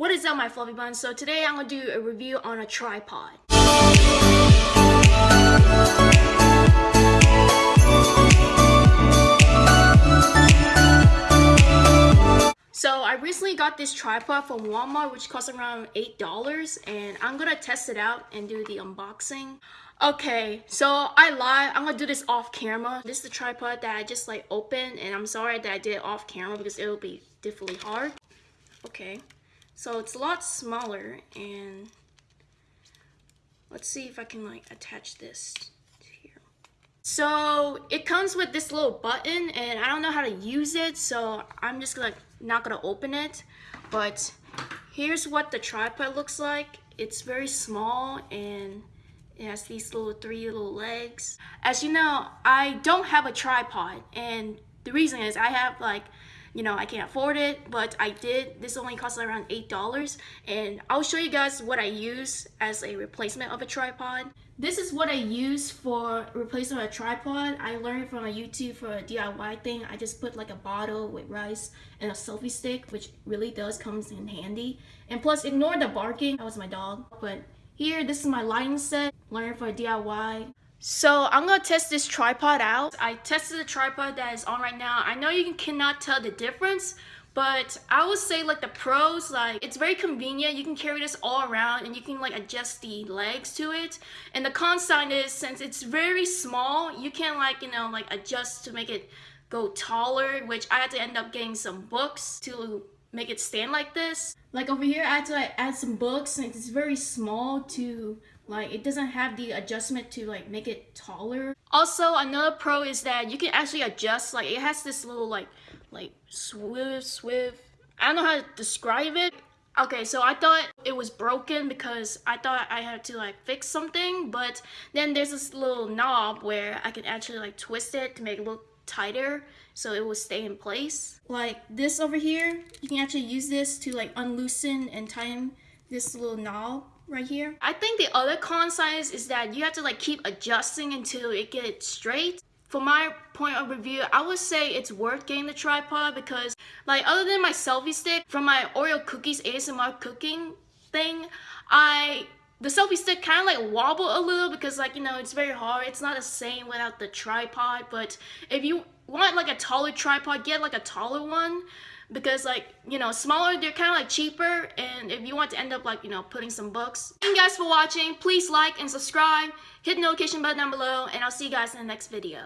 What is up my fluffy buns? So today I'm gonna do a review on a tripod. So I recently got this tripod from Walmart which costs around $8 and I'm gonna test it out and do the unboxing. Okay, so I lied. I'm gonna do this off camera. This is the tripod that I just like opened and I'm sorry that I did it off camera because it will be definitely hard. Okay. So it's a lot smaller and let's see if I can like attach this to here. So it comes with this little button and I don't know how to use it so I'm just like not gonna open it but here's what the tripod looks like. It's very small and it has these little three little legs. As you know, I don't have a tripod and the reason is I have like you know, I can't afford it, but I did. This only cost around $8 and I'll show you guys what I use as a replacement of a tripod. This is what I use for replacement of a tripod. I learned from a YouTube for a DIY thing. I just put like a bottle with rice and a selfie stick, which really does comes in handy. And plus, ignore the barking. That was my dog. But here, this is my lighting set. Learned for a DIY. So I'm gonna test this tripod out. I tested the tripod that is on right now. I know you cannot tell the difference, but I would say like the pros, like it's very convenient. You can carry this all around and you can like adjust the legs to it. And the con side is since it's very small, you can like, you know, like adjust to make it go taller, which I had to end up getting some books to make it stand like this. Like over here, I had to like, add some books and it's very small to like it doesn't have the adjustment to like make it taller. Also, another pro is that you can actually adjust, like it has this little like, like swift, swift. I don't know how to describe it. Okay, so I thought it was broken because I thought I had to like fix something, but then there's this little knob where I can actually like twist it to make it look tighter so it will stay in place. Like this over here, you can actually use this to like unloosen and tighten this little knob right here. I think the other con side is that you have to like keep adjusting until it gets straight. For my point of review, I would say it's worth getting the tripod because like other than my selfie stick from my Oreo cookies ASMR cooking thing, I the selfie stick kind of like wobble a little because like you know it's very hard. It's not the same without the tripod but if you want like a taller tripod get like a taller one because like you know smaller they're kind of like cheaper and if you want to end up like you know putting some books. Thank you guys for watching. Please like and subscribe. Hit the notification button down below and i'll see you guys in the next video